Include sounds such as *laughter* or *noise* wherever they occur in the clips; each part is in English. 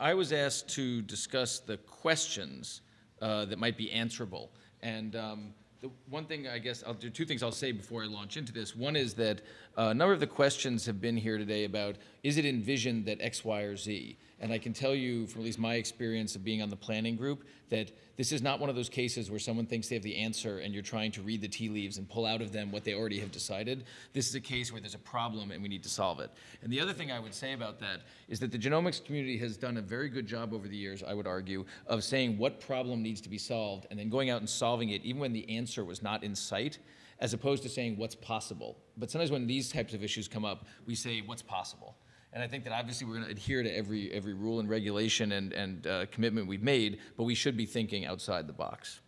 I was asked to discuss the questions uh, that might be answerable. And um, the one thing I guess I'll do two things I'll say before I launch into this. One is that uh, a number of the questions have been here today about is it envisioned that X, Y, or Z? And I can tell you from at least my experience of being on the planning group that this is not one of those cases where someone thinks they have the answer and you're trying to read the tea leaves and pull out of them what they already have decided. This is a case where there's a problem and we need to solve it. And the other thing I would say about that is that the genomics community has done a very good job over the years, I would argue, of saying what problem needs to be solved and then going out and solving it even when the answer was not in sight as opposed to saying what's possible. But sometimes when these types of issues come up, we say what's possible. And I think that obviously we're going to adhere to every, every rule and regulation and, and uh, commitment we've made, but we should be thinking outside the box.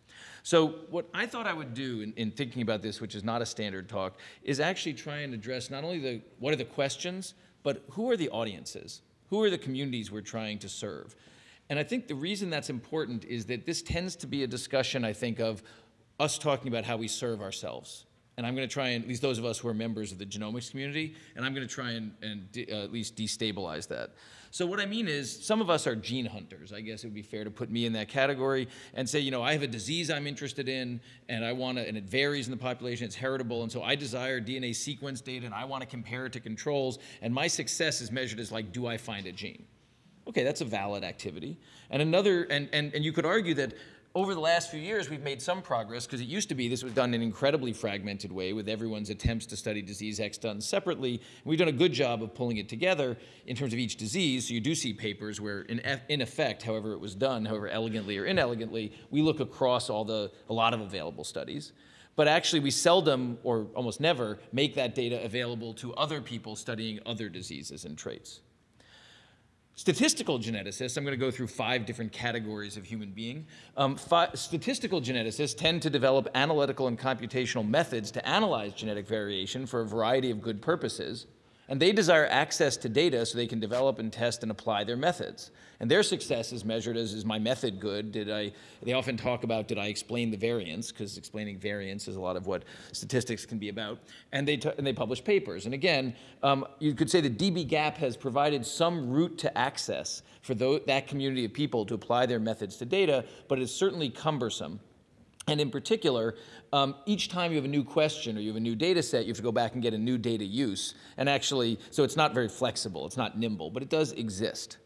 So what I thought I would do in, in, thinking about this, which is not a standard talk, is actually try and address not only the what are the questions, but who are the audiences? Who are the communities we're trying to serve? And I think the reason that's important is that this tends to be a discussion, I think, of us talking about how we serve ourselves and I'm going to try and, at least those of us who are members of the genomics community, and I'm going to try and, and uh, at least destabilize that. So what I mean is, some of us are gene hunters. I guess it would be fair to put me in that category and say, you know, I have a disease I'm interested in, and I want to, and it varies in the population, it's heritable, and so I desire DNA sequence data, and I want to compare it to controls, and my success is measured as like, do I find a gene? Okay, that's a valid activity. And another, and, and, and you could argue that over the last few years, we've made some progress because it used to be this was done in an incredibly fragmented way with everyone's attempts to study disease X done separately. We've done a good job of pulling it together in terms of each disease. So you do see papers where, in, in effect, however it was done, however elegantly or inelegantly, we look across all the, a lot of available studies. But actually, we seldom or almost never make that data available to other people studying other diseases and traits. Statistical geneticists, I'm going to go through five different categories of human being. Um, statistical geneticists tend to develop analytical and computational methods to analyze genetic variation for a variety of good purposes. And they desire access to data so they can develop and test and apply their methods. And their success is measured as, is my method good? Did I, they often talk about, did I explain the variance? Because explaining variance is a lot of what statistics can be about. And they, and they publish papers. And again, um, you could say that dbGaP has provided some route to access for that community of people to apply their methods to data, but it's certainly cumbersome. And in particular, um, each time you have a new question or you have a new data set, you have to go back and get a new data use. And actually, so it's not very flexible, it's not nimble, but it does exist.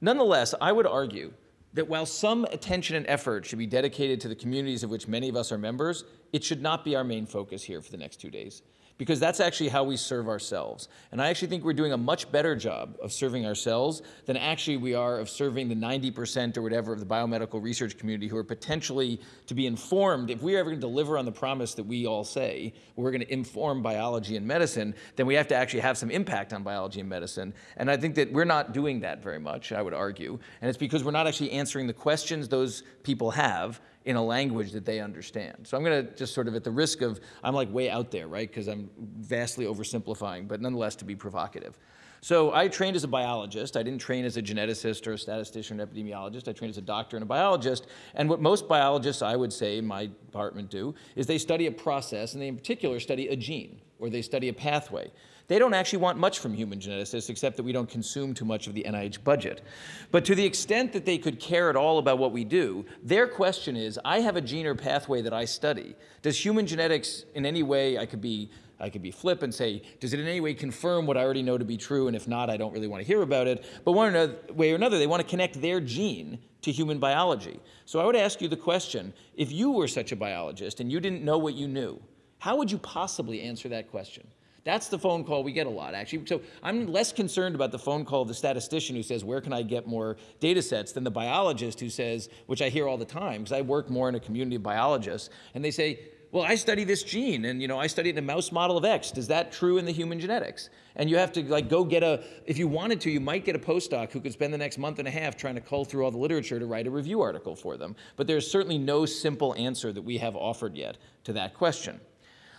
Nonetheless, I would argue that while some attention and effort should be dedicated to the communities of which many of us are members, it should not be our main focus here for the next two days because that's actually how we serve ourselves. And I actually think we're doing a much better job of serving ourselves than actually we are of serving the 90% or whatever of the biomedical research community who are potentially to be informed. If we're ever going to deliver on the promise that we all say, we're going to inform biology and medicine, then we have to actually have some impact on biology and medicine. And I think that we're not doing that very much, I would argue. And it's because we're not actually answering the questions those people have in a language that they understand. So I'm going to just sort of at the risk of, I'm like way out there, right? Because I'm vastly oversimplifying, but nonetheless to be provocative. So I trained as a biologist. I didn't train as a geneticist or a statistician or epidemiologist. I trained as a doctor and a biologist. And what most biologists, I would say, my department do, is they study a process, and they in particular study a gene, or they study a pathway. They don't actually want much from human geneticists except that we don't consume too much of the NIH budget. But to the extent that they could care at all about what we do, their question is, I have a gene or pathway that I study. Does human genetics in any way, I could be I could be flip and say, does it in any way confirm what I already know to be true? And if not, I don't really want to hear about it. But one way or another, they want to connect their gene to human biology. So I would ask you the question, if you were such a biologist and you didn't know what you knew, how would you possibly answer that question? That's the phone call we get a lot, actually. So I'm less concerned about the phone call of the statistician who says, where can I get more data sets, than the biologist who says, which I hear all the time, because I work more in a community of biologists, and they say, well, I study this gene, and you know, I studied a mouse model of X. Is that true in the human genetics? And you have to like go get a, if you wanted to, you might get a postdoc who could spend the next month and a half trying to cull through all the literature to write a review article for them. But there's certainly no simple answer that we have offered yet to that question.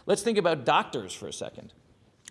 Let's think about doctors for a second.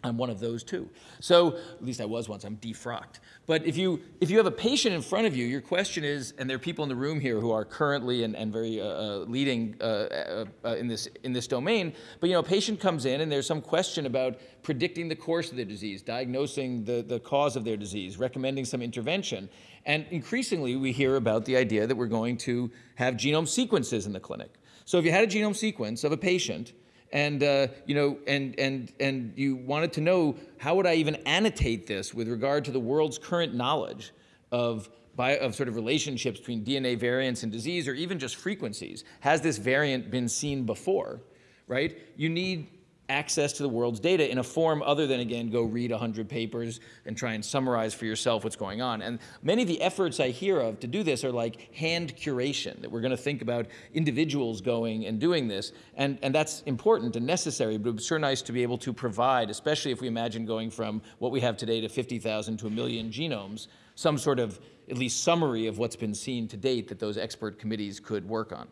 I'm one of those too. So, at least I was once, I'm defrocked. But if you, if you have a patient in front of you, your question is, and there are people in the room here who are currently and, and very uh, uh leading uh, uh, uh, in, this, in this domain, but you know, a patient comes in and there's some question about predicting the course of their disease, diagnosing the, the cause of their disease, recommending some intervention. And increasingly, we hear about the idea that we're going to have genome sequences in the clinic. So if you had a genome sequence of a patient, and uh, you know, and and and you wanted to know how would I even annotate this with regard to the world's current knowledge of by, of sort of relationships between DNA variants and disease, or even just frequencies. Has this variant been seen before? Right? You need access to the world's data in a form other than, again, go read 100 papers and try and summarize for yourself what's going on. And many of the efforts I hear of to do this are like hand curation, that we're going to think about individuals going and doing this. And, and that's important and necessary, but it's sure nice to be able to provide, especially if we imagine going from what we have today to 50,000 to a million genomes, some sort of at least summary of what's been seen to date that those expert committees could work on.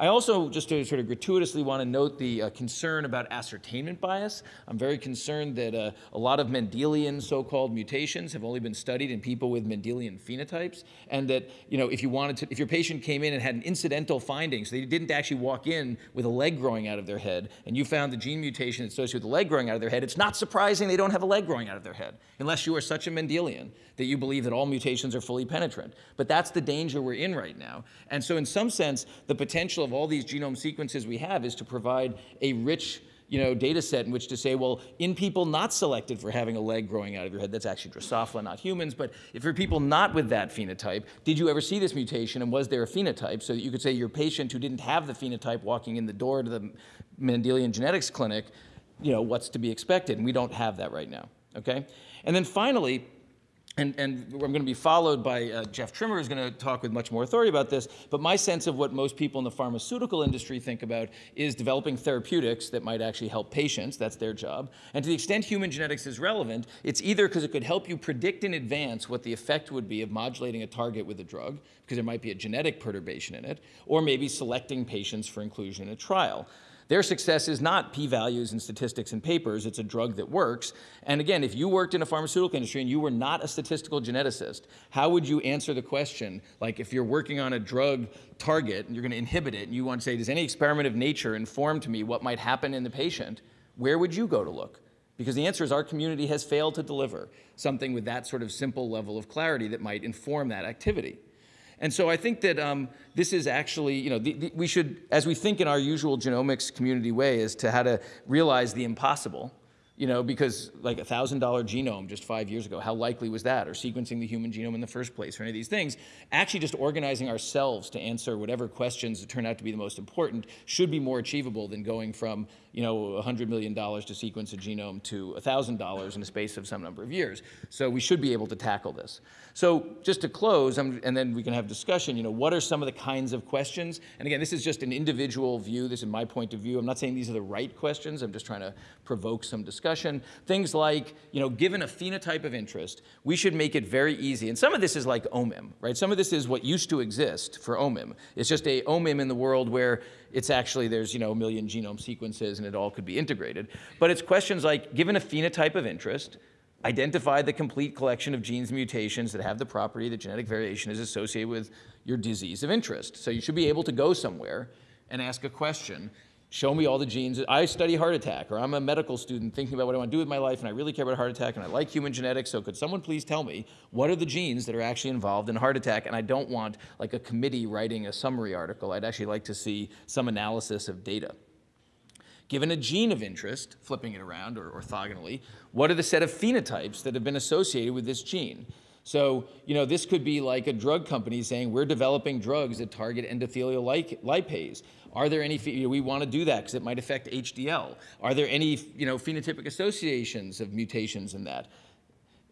I also, just to sort of gratuitously want to note the uh, concern about ascertainment bias. I'm very concerned that uh, a lot of Mendelian so-called mutations have only been studied in people with Mendelian phenotypes, and that you know if you wanted to, if your patient came in and had an incidental finding, so they didn't actually walk in with a leg growing out of their head, and you found the gene mutation associated with the leg growing out of their head, it's not surprising they don't have a leg growing out of their head, unless you are such a Mendelian that you believe that all mutations are fully penetrant. But that's the danger we're in right now. And so in some sense, the potential of all these genome sequences we have is to provide a rich you know, data set in which to say, well, in people not selected for having a leg growing out of your head, that's actually Drosophila, not humans, but if you're people not with that phenotype, did you ever see this mutation and was there a phenotype? So that you could say your patient who didn't have the phenotype walking in the door to the Mendelian genetics clinic, you know, what's to be expected? And we don't have that right now, okay? And then finally, and, and, I'm going to be followed by uh, Jeff Trimmer, who's going to talk with much more authority about this. But my sense of what most people in the pharmaceutical industry think about is developing therapeutics that might actually help patients. That's their job. And to the extent human genetics is relevant, it's either because it could help you predict in advance what the effect would be of modulating a target with a drug, because there might be a genetic perturbation in it, or maybe selecting patients for inclusion in a trial. Their success is not p-values and statistics and papers, it's a drug that works. And again, if you worked in a pharmaceutical industry and you were not a statistical geneticist, how would you answer the question, like if you're working on a drug target and you're gonna inhibit it and you want to say, does any experiment of nature inform to me what might happen in the patient, where would you go to look? Because the answer is our community has failed to deliver something with that sort of simple level of clarity that might inform that activity. And so I think that um, this is actually, you know, the, the, we should, as we think in our usual genomics community way, as to how to realize the impossible, you know, because like a $1,000 genome just five years ago, how likely was that? Or sequencing the human genome in the first place, or any of these things. Actually just organizing ourselves to answer whatever questions that turn out to be the most important should be more achievable than going from, you know, $100 million to sequence a genome to $1,000 in a space of some number of years. So we should be able to tackle this. So just to close, and then we can have discussion, you know, what are some of the kinds of questions? And again, this is just an individual view. This is my point of view. I'm not saying these are the right questions. I'm just trying to provoke some discussion. Things like, you know, given a phenotype of interest, we should make it very easy. And some of this is like OMIM, right? Some of this is what used to exist for OMIM. It's just a OMIM in the world where it's actually, there's, you know, a million genome sequences and it all could be integrated. But it's questions like, given a phenotype of interest, identify the complete collection of genes and mutations that have the property that genetic variation is associated with your disease of interest. So you should be able to go somewhere and ask a question, show me all the genes. I study heart attack, or I'm a medical student thinking about what I want to do with my life, and I really care about heart attack, and I like human genetics, so could someone please tell me what are the genes that are actually involved in heart attack? And I don't want like a committee writing a summary article. I'd actually like to see some analysis of data. Given a gene of interest, flipping it around or orthogonally, what are the set of phenotypes that have been associated with this gene? So, you know, this could be like a drug company saying, we're developing drugs that target endothelial lipase. Are there any, you know, we want to do that because it might affect HDL. Are there any, you know, phenotypic associations of mutations in that?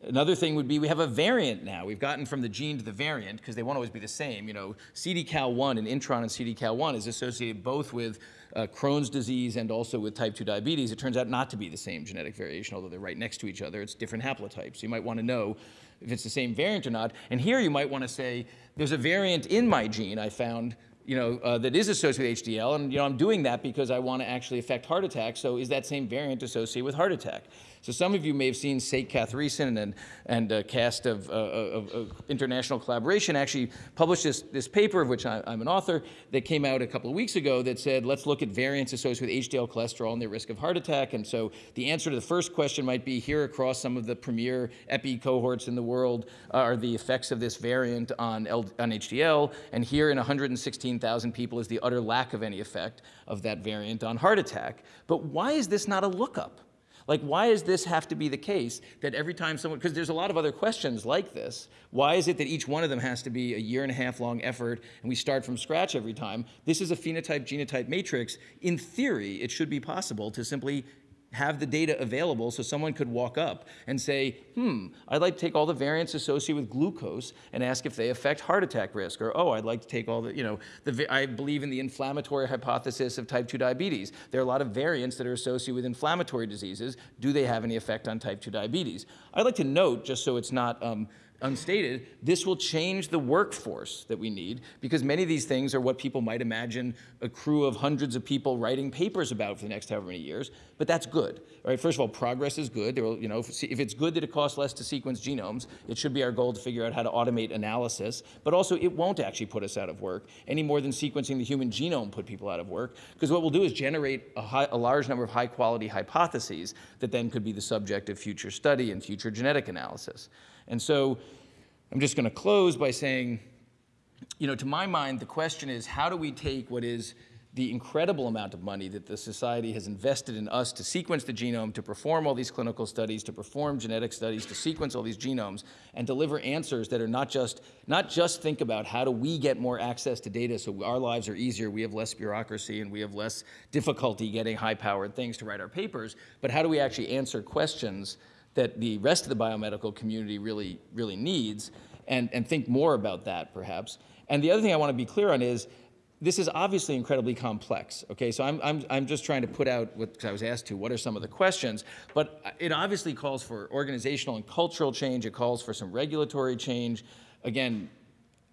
Another thing would be we have a variant now. We've gotten from the gene to the variant because they won't always be the same. You know, CDKAL1 and intron and CDKAL1 is associated both with uh, Crohn's disease and also with type 2 diabetes, it turns out not to be the same genetic variation, although they're right next to each other. It's different haplotypes. You might want to know if it's the same variant or not. And here you might want to say, there's a variant in my gene I found you know, uh, that is associated with HDL, and you know, I'm doing that because I want to actually affect heart attack, so is that same variant associated with heart attack? So some of you may have seen Sek Kathiresan and, and a cast of, uh, of, of international collaboration actually published this, this paper, of which I, I'm an author, that came out a couple of weeks ago that said, let's look at variants associated with HDL cholesterol and their risk of heart attack. And so the answer to the first question might be here across some of the premier epi cohorts in the world are the effects of this variant on, L, on HDL. And here in 116,000 people is the utter lack of any effect of that variant on heart attack. But why is this not a lookup? Like, why does this have to be the case that every time someone, because there's a lot of other questions like this, why is it that each one of them has to be a year and a half long effort and we start from scratch every time? This is a phenotype genotype matrix. In theory, it should be possible to simply have the data available so someone could walk up and say, hmm, I'd like to take all the variants associated with glucose and ask if they affect heart attack risk. Or, oh, I'd like to take all the, you know, the, I believe in the inflammatory hypothesis of type 2 diabetes. There are a lot of variants that are associated with inflammatory diseases. Do they have any effect on type 2 diabetes? I'd like to note, just so it's not um, unstated, this will change the workforce that we need because many of these things are what people might imagine a crew of hundreds of people writing papers about for the next however many years. But that's good, right? First of all, progress is good. Will, you know, if, if it's good that it costs less to sequence genomes, it should be our goal to figure out how to automate analysis. But also, it won't actually put us out of work any more than sequencing the human genome put people out of work. Because what we'll do is generate a, high, a large number of high-quality hypotheses that then could be the subject of future study and future genetic analysis. And so I'm just going to close by saying, you know, to my mind, the question is how do we take what is the incredible amount of money that the society has invested in us to sequence the genome, to perform all these clinical studies, to perform genetic studies, to sequence all these genomes, and deliver answers that are not just, not just think about how do we get more access to data so our lives are easier, we have less bureaucracy, and we have less difficulty getting high-powered things to write our papers, but how do we actually answer questions that the rest of the biomedical community really, really needs, and, and think more about that, perhaps. And the other thing I want to be clear on is, this is obviously incredibly complex, okay? So I'm, I'm, I'm just trying to put out what I was asked to, what are some of the questions, but it obviously calls for organizational and cultural change, it calls for some regulatory change. Again,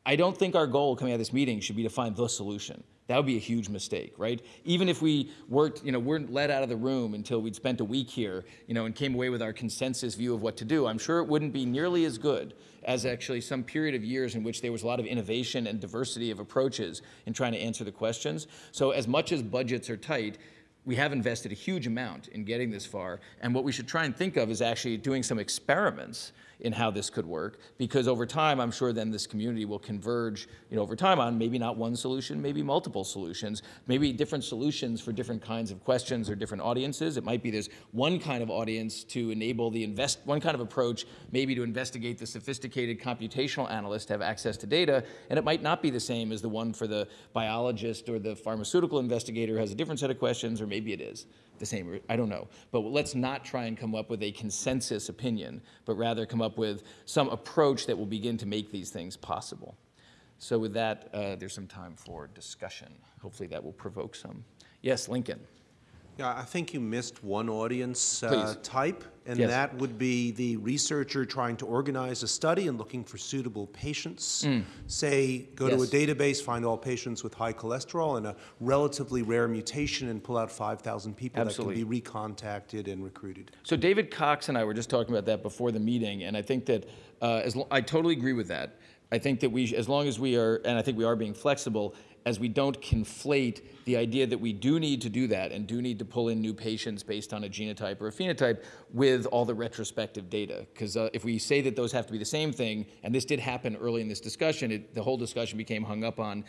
I don't think our goal coming out of this meeting should be to find the solution. That would be a huge mistake, right? Even if we weren't, you know, weren't let out of the room until we'd spent a week here, you know, and came away with our consensus view of what to do, I'm sure it wouldn't be nearly as good as actually some period of years in which there was a lot of innovation and diversity of approaches in trying to answer the questions. So as much as budgets are tight, we have invested a huge amount in getting this far, and what we should try and think of is actually doing some experiments in how this could work because over time I'm sure then this community will converge you know over time on maybe not one solution maybe multiple solutions maybe different solutions for different kinds of questions or different audiences. It might be there's one kind of audience to enable the invest one kind of approach maybe to investigate the sophisticated computational analyst to have access to data and it might not be the same as the one for the biologist or the pharmaceutical investigator has a different set of questions or maybe it is the same, I don't know. But let's not try and come up with a consensus opinion, but rather come up with some approach that will begin to make these things possible. So with that, uh, there's some time for discussion. Hopefully that will provoke some. Yes, Lincoln. Yeah, I think you missed one audience uh, type, and Yes. that would be the researcher trying to organize a study and looking for suitable patients. Say, go to a Mm. Database, find all patients with high cholesterol and a relatively rare mutation, and pull out 5,000 people Absolutely. that can be recontacted and recruited. So David Cox and I were just talking about that before the meeting, and I think that uh, I totally agree with that. I think that we, as long as we are, and I think we are being flexible, as we don't conflate the idea that we do need to do that and do need to pull in new patients based on a genotype or a phenotype with all the retrospective data. Because uh, if we say that those have to be the same thing, and this did happen early in this discussion, it, the whole discussion became hung up on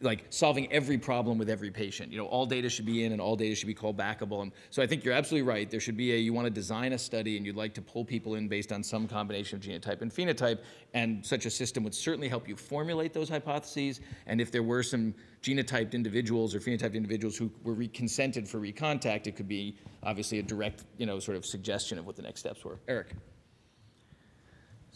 like solving every problem with every patient. You know, all data should be in and all data should be called backable. And so I think you're absolutely right. There should be a, you want to design a study and you'd like to pull people in based on some combination of genotype and phenotype. And such a system would certainly help you formulate those hypotheses. And if there were some genotyped individuals or phenotyped individuals who were re- consented for recontact, it could be obviously a direct, you know, sort of suggestion of what the next steps were. Eric.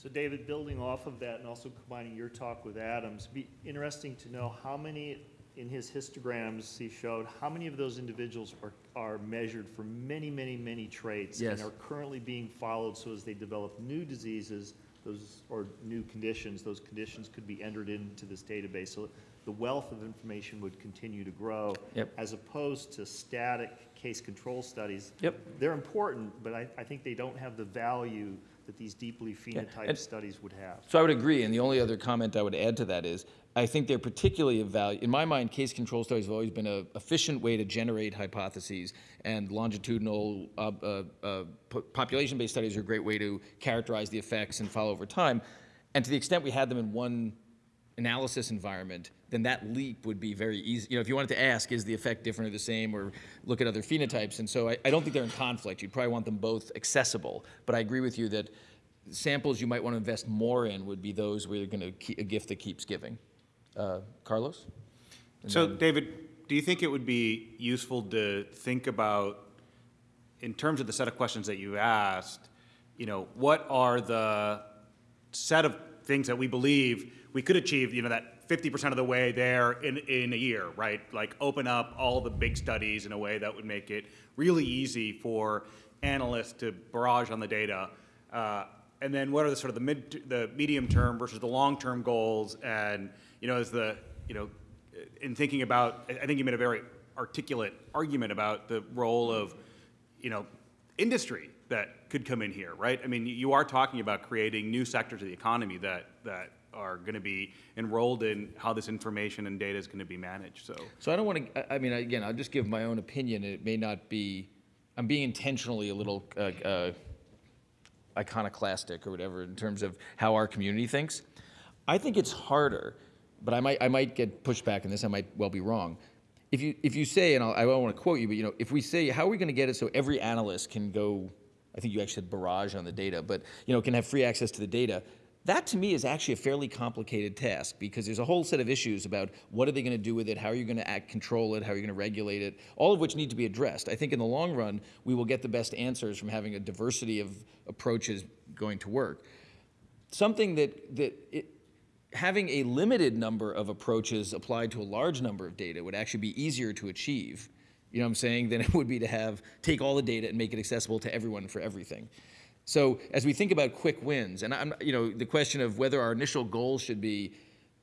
So David, building off of that and also combining your talk with Adam's, be interesting to know how many, in his histograms he showed, how many of those individuals are, are measured for many, many, many traits Yes. and are currently being followed so as they develop new diseases, those, or new conditions, those conditions could be entered into this database. So the wealth of information would continue to grow. Yep. As opposed to static case control studies. Yep. They're important, but I, I think they don't have the value that these deeply phenotyped studies would have. So I would agree, and the only other comment I would add to that is, I think they're particularly of value, in my mind, case control studies have always been an efficient way to generate hypotheses, and longitudinal, uh, uh, uh, population-based studies are a great way to characterize the effects and follow over time. And to the extent we had them in one analysis environment, then that leap would be very easy. You know, if you wanted to ask, is the effect different or the same, or look at other phenotypes, and so I, I don't think they're in conflict. You'd probably want them both accessible, but I agree with you that samples you might want to invest more in would be those where you're going to a gift that keeps giving. Uh, Carlos? So, David, do you think it would be useful to think about, in terms of the set of questions that you asked, you know, what are the set of things that we believe we could achieve, you know, that 50% of the way there in, in a year, right? Like open up all the big studies in a way that would make it really easy for analysts to barrage on the data. Uh, and then what are the sort of the mid, the medium term versus the long term goals? And, you know, as the, you know, in thinking about, I think you made a very articulate argument about the role of, you know, industry that could come in here, right? I mean, you are talking about creating new sectors of the economy that, that are going to be enrolled in how this information and data is going to be managed, so. So I don't want to, I mean, again, I'll just give my own opinion. It may not be, I'm being intentionally a little uh, uh, iconoclastic or whatever in terms of how our community thinks. I think it's harder, but I might, I might get pushed back in this, I might well be wrong. If you, if you say, and I'll, I don't want to quote you, but you know, if we say, how are we going to get it so every analyst can go, I think you actually said barrage on the data, but you know, can have free access to the data, that to me is actually a fairly complicated task because there's a whole set of issues about what are they going to do with it, how are you going to act, control it, how are you going to regulate it, all of which need to be addressed. I think in the long run, we will get the best answers from having a diversity of approaches going to work. Something that, that it, having a limited number of approaches applied to a large number of data would actually be easier to achieve, you know what I'm saying, than it would be to have, take all the data and make it accessible to everyone for everything. So as we think about quick wins, and I'm, you know, the question of whether our initial goal should be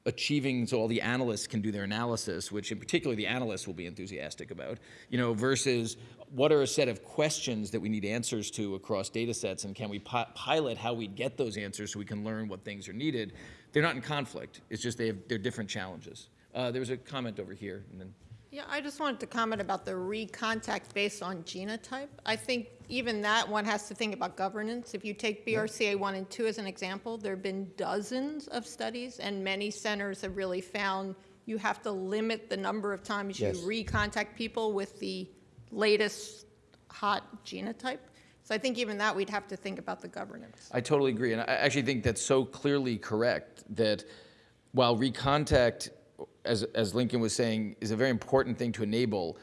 achieving so all the analysts can do their analysis, which in particular the analysts will be enthusiastic about, you know, versus what are a set of questions that we need answers to across data sets, and can we pi- pilot how we get those answers so we can learn what things are needed? They're not in conflict. It's just they have, they're different challenges. Uh, there was a comment over here, and then. Yeah, I just wanted to comment about the recontact based on genotype. I think even that one has to think about governance. If you take BRCA 1 and 2 as an example, there have been dozens of studies, and many centers have really found you have to limit the number of times you recontact people with the latest hot genotype. So I think even that, we'd have to think about the governance. I totally agree, and I actually think that's so clearly correct that while recontact, as, as Lincoln was saying, is a very important thing to enable,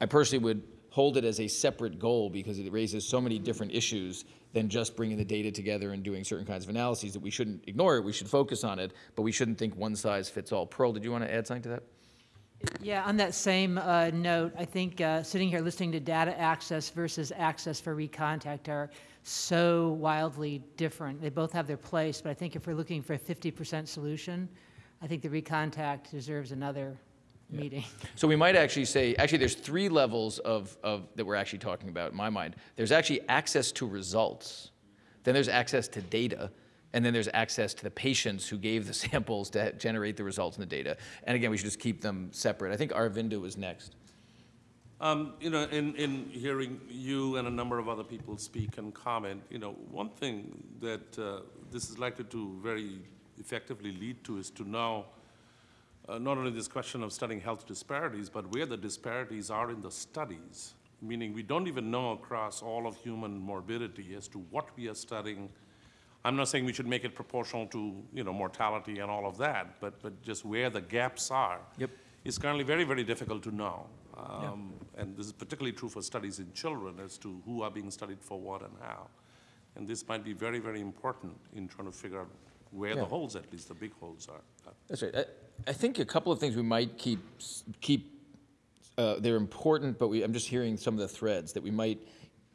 I personally would hold it as a separate goal because it raises so many different issues than just bringing the data together and doing certain kinds of analyses that we shouldn't ignore it, we should focus on it, but we shouldn't think one size fits all. Pearl, did you want to add something to that? Yeah, on that same uh, note, I think uh, sitting here listening to data access versus access for recontact are so wildly different. They both have their place, but I think if we're looking for a 50% solution, I think the recontact deserves another meeting. So we might actually say, actually, there's three levels of, of, that we're actually talking about in my mind. There's actually access to results, then there's access to data, and then there's access to the patients who gave the *laughs* samples to generate the results and the data. And again, we should just keep them separate. I think Arvinda was next. Um, you know, in, in hearing you and a number of other people speak and comment, you know, one thing that uh, this is likely to very effectively lead to is to now uh, not only this question of studying health disparities, but where the disparities are in the studies. Meaning, we don't even know across all of human morbidity as to what we are studying. I'm not saying we should make it proportional to, you know, mortality and all of that, but, but just where the gaps are. Yep. Is currently very, very difficult to know. Um, And this is particularly true for studies in children as to who are being studied for what and how. And this might be very, very important in trying to figure out where the holes, at least the big holes are. That's right. I, I think a couple of things we might keep, keep, uh, they're important, but we, I'm just hearing some of the threads that we might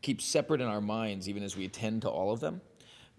keep separate in our minds even as we attend to all of them.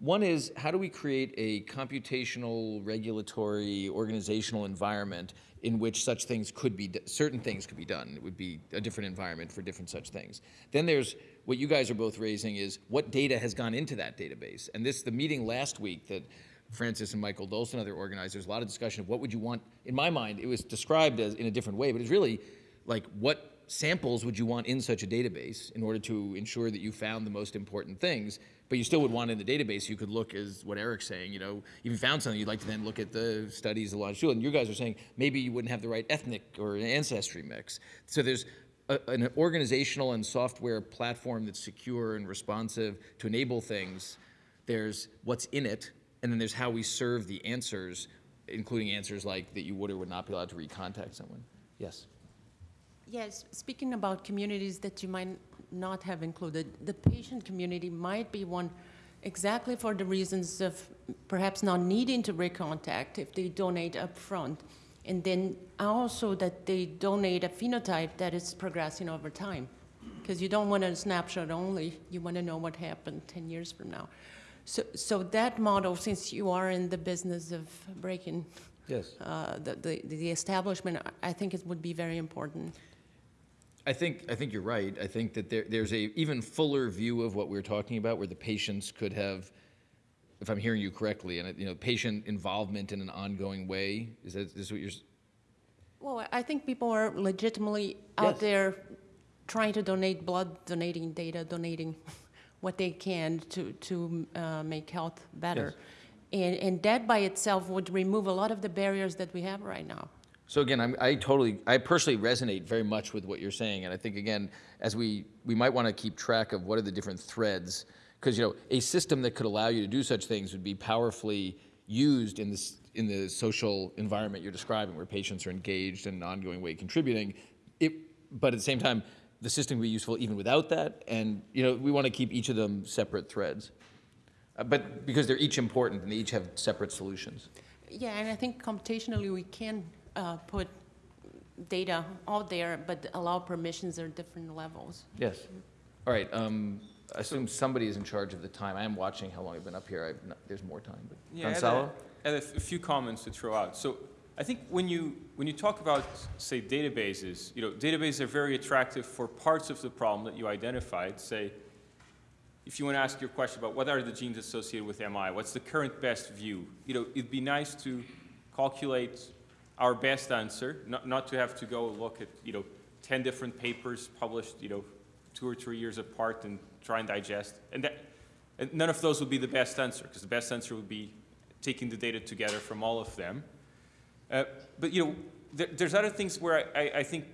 One is how do we create a computational, regulatory, organizational environment in which such things could be, certain things could be done. It would be a different environment for different such things. Then there's what you guys are both raising is what data has gone into that database. And this, the meeting last week that Francis and Michael Dolson, other organizers, a lot of discussion of what would you want. In my mind, it was described as in a different way, but it's really like what samples would you want in such a database in order to ensure that you found the most important things, but you still would want in the database, you could look as what Eric's saying, you know, if you found something, you'd like to then look at the studies, the longitudinal, and you guys are saying maybe you wouldn't have the right ethnic or ancestry mix. So there's a, an organizational and software platform that's secure and responsive to enable things. There's what's in it, and then there's how we serve the answers, including answers like that you would or would not be allowed to recontact someone. Yes. Yes, speaking about communities that you might not have included, the patient community might be one exactly for the reasons of perhaps not needing to recontact if they donate upfront. And then also that they donate a phenotype that is progressing over time. Because you don't want a snapshot only, you want to know what happened 10 years from now. So, so that model, since you are in the business of breaking Yes. uh, the, the, the establishment, I I think it would be very important. I think, I think you're right. I think that there, there's a even fuller view of what we're talking about where the patients could have, if I'm hearing you correctly, and, you know, patient involvement in an ongoing way. Is that, is what you're, s- Well, I think people are legitimately Yes. out there trying to donate blood, donating data, donating what they can to, to uh, make health better. And, and that by itself would remove a lot of the barriers that we have right now. So again, I'm, I totally, I personally resonate very much with what you're saying, and I think again, as we, we might want to keep track of what are the different threads, because you know, a system that could allow you to do such things would be powerfully used in this in the social environment you're describing, where patients are engaged in an ongoing way contributing. It, but at the same time, the system would be useful even without that, and you know, we want to keep each of them separate threads, uh, but because they're each important and they each have separate solutions. Yeah, and I think computationally we can uh, put data out there, but allow permissions at different levels. Yes. All right, um, I assume somebody is in charge of the time. I am watching how long I've been up here. I've not, there's more time, but Yeah, I had a- Gonzalo? I had a f- a few comments to throw out. So I think when you, when you talk about, say, databases, you know, databases are very attractive for parts of the problem that you identified. Say, if you want to ask your question about what are the genes associated with MI, what's the current best view? You know, it'd be nice to calculate our best answer, not, not to have to go look at, you know, 10 different papers published, you know, two or three years apart and try and digest. And that, and none of those would be the best answer, because the best answer would be taking the data together from all of them. Uh, but you know, there, there's other things where I, I, I think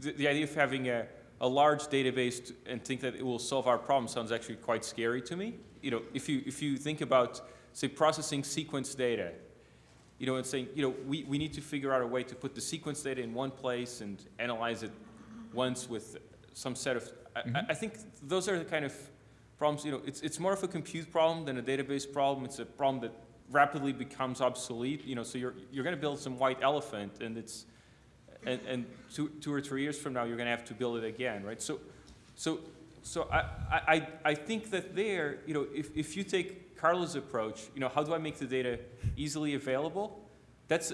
the, the idea of having a, a large database to, and think that it will solve our problem sounds actually quite scary to me. You know, if you if you think about say processing sequence data, you know, and saying you know we, we need to figure out a way to put the sequence data in one place and analyze it once with some set of. I, I- I think those are the kind of problems. You know, it's it's more of a compute problem than a database problem. It's a problem that rapidly becomes obsolete. You know, so you're you're going to build some white elephant, and it's and, and two, two or three years from now, you're going to have to build it again, right? So, so, so I, I, I think that there, you know, if, if you take Carlos' approach, you know, how do I make the data easily available? That's,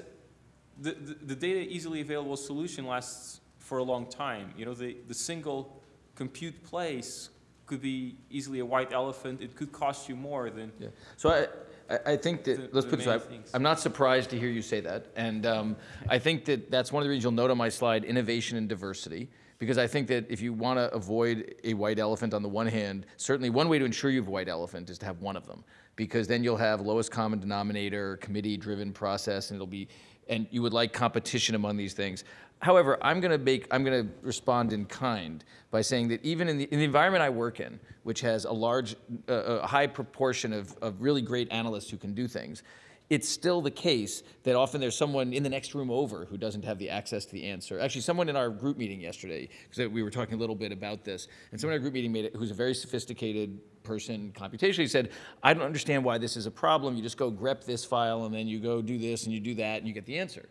the, the, the data easily available solution lasts for a long time. You know, the, the single compute place could be easily a white elephant. It could cost you more than, Yeah. So I, I, I think The- that, let's the put it this way. I'm not surprised to hear you say that. And um, I think that that's one of the reasons you'll note on my slide, innovation and diversity. Because I think that if you want to avoid a white elephant on the one hand, certainly one way to ensure you have a white elephant is to have one of them. Because then you'll have lowest common denominator, committee-driven process, and it'll be, and you would like competition among these things. However, I'm going to make, I'm going to respond in kind by saying that even in the, in the environment I work in, which has a large, uh, a high proportion of, of really great analysts who can do things, it's still the case that often there's someone in the next room over who doesn't have the access to the answer. Actually, someone in our group meeting yesterday, because we were talking a little bit about this, and someone in our group meeting made it, who's a very sophisticated person computationally said, I don't understand why this is a problem. You just go grep this file and then you go do this and you do that and you get the answer.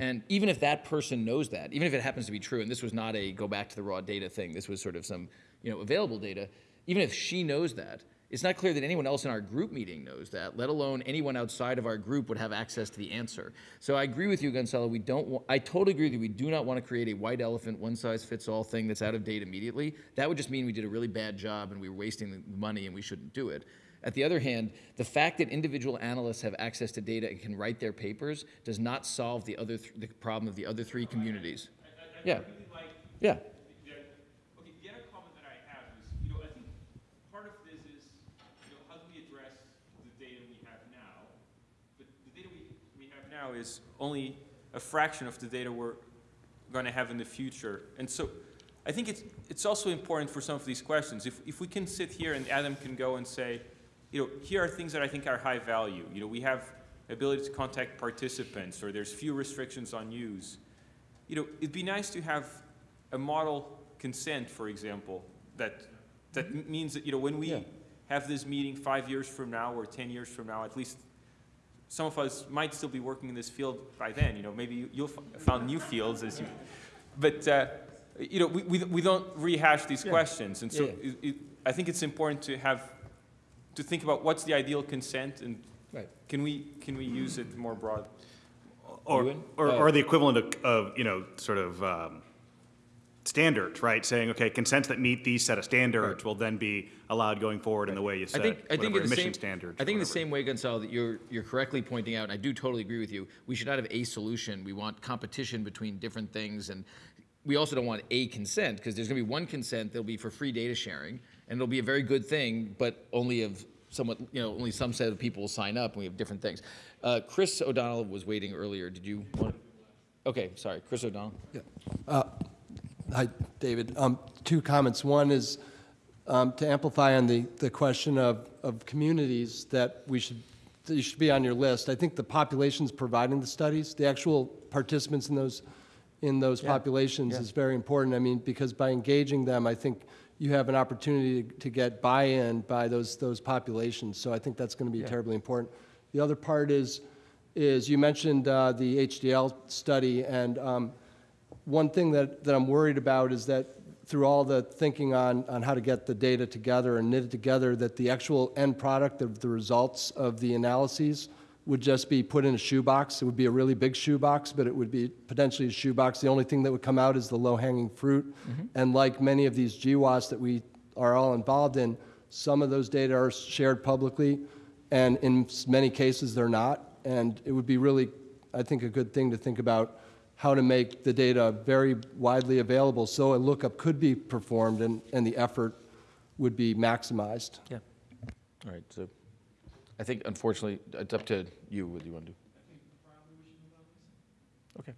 And even if that person knows that, even if it happens to be true, and this was not a go back to the raw data thing, this was sort of some you know available data. Even if she knows that, It's not clear that anyone else in our group meeting knows that, let alone anyone outside of our group would have access to the answer. So I agree with you, Gonzalo. We don't. I totally agree you. We do not want to create a white elephant, one size fits all thing that's out of date immediately. That would just mean we did a really bad job and we were wasting the money and we shouldn't do it. At the other hand, the fact that individual analysts have access to data and can write their papers does not solve the other th- the problem of the other three communities. Yeah. Yeah. Okay, the other comment that I have is, you know, I think part of this is, how do we address the data we have now? But the data we, we have now is only a fraction of the data we're gonna have in the future. And so, I think it's, it's also important for some of these questions. If, if we can sit here and Adam can go and say, you know, here are things that I think are high value. You know, we have ability to contact participants, or there's few restrictions on use you know, it'd be nice to have a model consent, for example, that, that means that, you know, when we Yeah. have this meeting five years from now or 10 years from now, at least some of us might still be working in this field by then, you know, maybe you- you'll f- found new fields as you, *laughs* but, uh, you know, we, we, we don't rehash these questions. And so Yeah, it, it, I think it's important to have, to think about what's the ideal consent and Right. can we, can we use it more broad? Or, or, Uh, or the equivalent of, of, you know, sort of, um, standards, right? Saying, okay, consents that meet these set of standards will then be allowed going forward in the way you I set think, I think whatever the same, standards. I think in the same way, Gonzalo, that you're, you're correctly pointing out, and I do totally agree with you, we should not have a solution. We want competition between different things, and we also don't want a consent, because there's gonna be one consent that'll be for free data sharing, and it'll be a very good thing, but only of somewhat, you know, only some set of people will sign up, and we have different things. Uh, Chris O'Donnell was waiting earlier. Did you want? Okay, sorry, Chris O'Donnell. Yeah. Hi, David. Um, Two comments. One is um, to amplify on the, the question of, of communities that we should, that you should be on your list. I think the populations providing the studies, the actual participants in those, in those populations is very important. I mean, because by engaging them, I think you have an opportunity to get buy-in by those, those populations. So I think that's going to be terribly important. The other part is, is you mentioned uh, the HDL study, and um, one thing that, that I'm worried about is that through all the thinking on, on how to get the data together and knit it together, that the actual end product of the results of the analyses would just be put in a shoebox. It would be a really big shoebox, but it would be potentially a shoebox. The only thing that would come out is the low-hanging fruit. Mm-hmm. And like many of these GWAS that we are all involved in, some of those data are shared publicly, and in many cases, they're not. And it would be really, I think, a good thing to think about how to make the data very widely available so a lookup could be performed and, and the effort would be maximized. Yeah. All right, so I think unfortunately, it's up to you what you want to do. Okay.